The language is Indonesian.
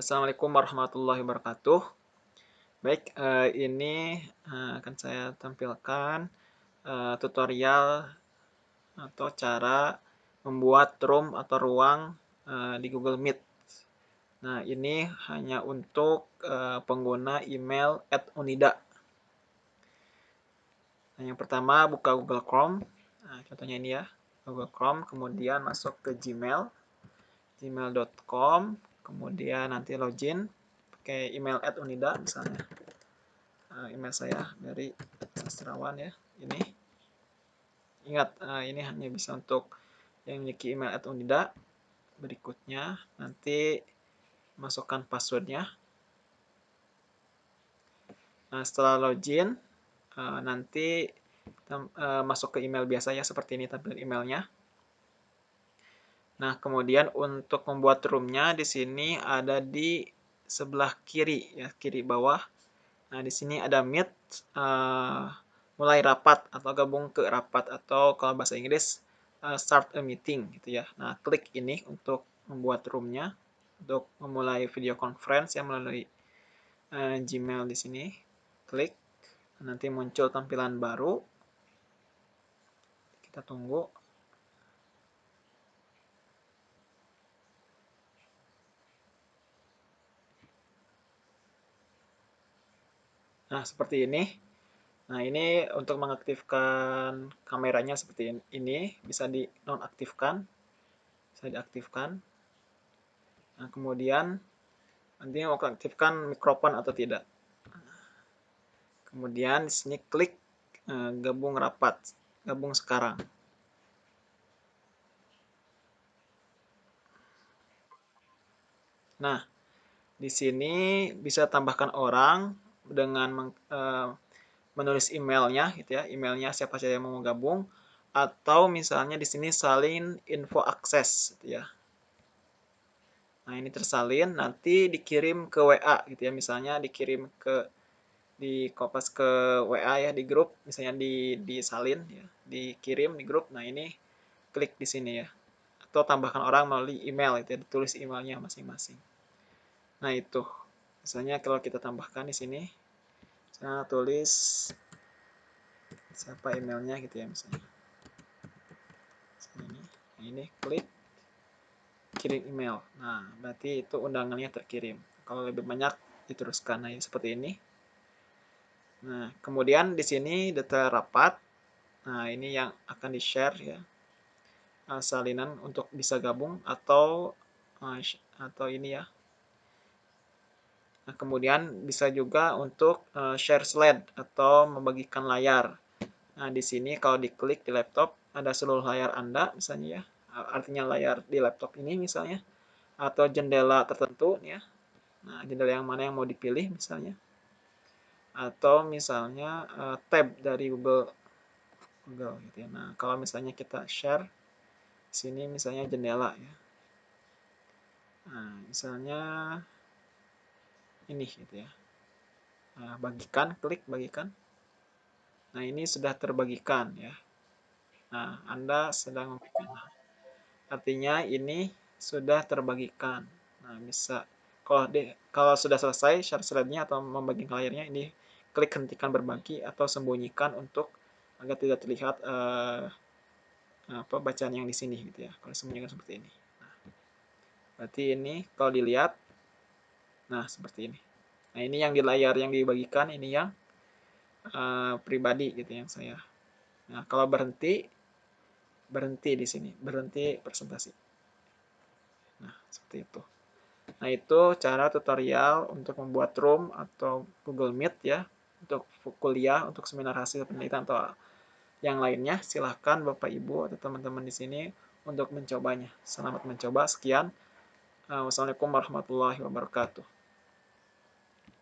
Assalamualaikum warahmatullahi wabarakatuh. Baik, eh, ini eh, akan saya tampilkan eh, tutorial atau cara membuat room atau ruang di Google Meet. Nah, ini hanya untuk pengguna email @unida. Nah, yang pertama buka Google Chrome. Nah, contohnya ini ya, Google Chrome, kemudian masuk ke Gmail, gmail.com, kemudian nanti login pakai email at unida misalnya. Uh, email saya dari sastrawan ya ini. Ingat uh, ini hanya bisa untuk yang memiliki email at unida. Berikutnya nanti masukkan passwordnya. Nah setelah login uh, nanti uh, masuk ke email biasa ya seperti ini tampilan emailnya Nah, kemudian untuk membuat roomnya di sini ada di sebelah kiri ya, kiri bawah. Nah, di sini ada meet uh, mulai rapat atau gabung ke rapat atau kalau bahasa Inggris uh, start a meeting gitu ya. Nah, klik ini untuk membuat roomnya untuk memulai video conference yang melalui uh, Gmail di sini. Klik, nanti muncul tampilan baru. Kita tunggu. Nah, seperti ini. Nah, ini untuk mengaktifkan kameranya seperti ini, bisa di nonaktifkan, bisa diaktifkan. Nah, kemudian nanti mau aktifkan mikrofon atau tidak. Kemudian di sini klik eh, gabung rapat, gabung sekarang. Nah, di sini bisa tambahkan orang dengan uh, menulis emailnya gitu ya emailnya siapa saja yang mau gabung atau misalnya di sini salin info akses gitu ya. Nah ini tersalin nanti dikirim ke WA gitu ya. Misalnya dikirim ke di kopas ke WA ya di grup misalnya di disalin ya dikirim di grup nah ini klik di sini ya. Atau tambahkan orang melalui email itu ya ditulis emailnya masing-masing. Nah itu misalnya kalau kita tambahkan di sini saya tulis siapa emailnya gitu ya misalnya. Ini ini klik kirim email. Nah berarti itu undangannya terkirim. Kalau lebih banyak diteruskan nah seperti ini. Nah kemudian di sini detail rapat. Nah ini yang akan di share ya salinan untuk bisa gabung atau atau ini ya Nah, kemudian bisa juga untuk uh, share slide atau membagikan layar. Nah, di sini kalau diklik di laptop ada seluruh layar Anda misalnya ya. Artinya layar di laptop ini misalnya atau jendela tertentu ya. Nah, jendela yang mana yang mau dipilih misalnya. Atau misalnya uh, tab dari Google Google gitu ya. Nah, kalau misalnya kita share sini misalnya jendela ya. Nah, misalnya ini gitu ya. Nah, bagikan klik bagikan. Nah ini sudah terbagikan ya. Nah Anda sedang membagikan. Artinya ini sudah terbagikan. Nah bisa kalau di, kalau sudah selesai share slide-nya atau membagikan layarnya ini klik hentikan berbagi atau sembunyikan untuk agar tidak terlihat uh, apa bacaan yang di sini gitu ya. Kalau sembunyikan seperti ini. Nah, berarti ini kalau dilihat Nah, seperti ini. Nah, ini yang di layar yang dibagikan, ini yang uh, pribadi gitu yang saya. Nah, kalau berhenti, berhenti di sini, berhenti presentasi. Nah, seperti itu. Nah, itu cara tutorial untuk membuat room atau Google Meet ya, untuk kuliah, untuk seminar hasil penelitian atau yang lainnya. Silahkan Bapak Ibu atau teman-teman di sini untuk mencobanya. Selamat mencoba. Sekian. Wassalamualaikum warahmatullahi wabarakatuh.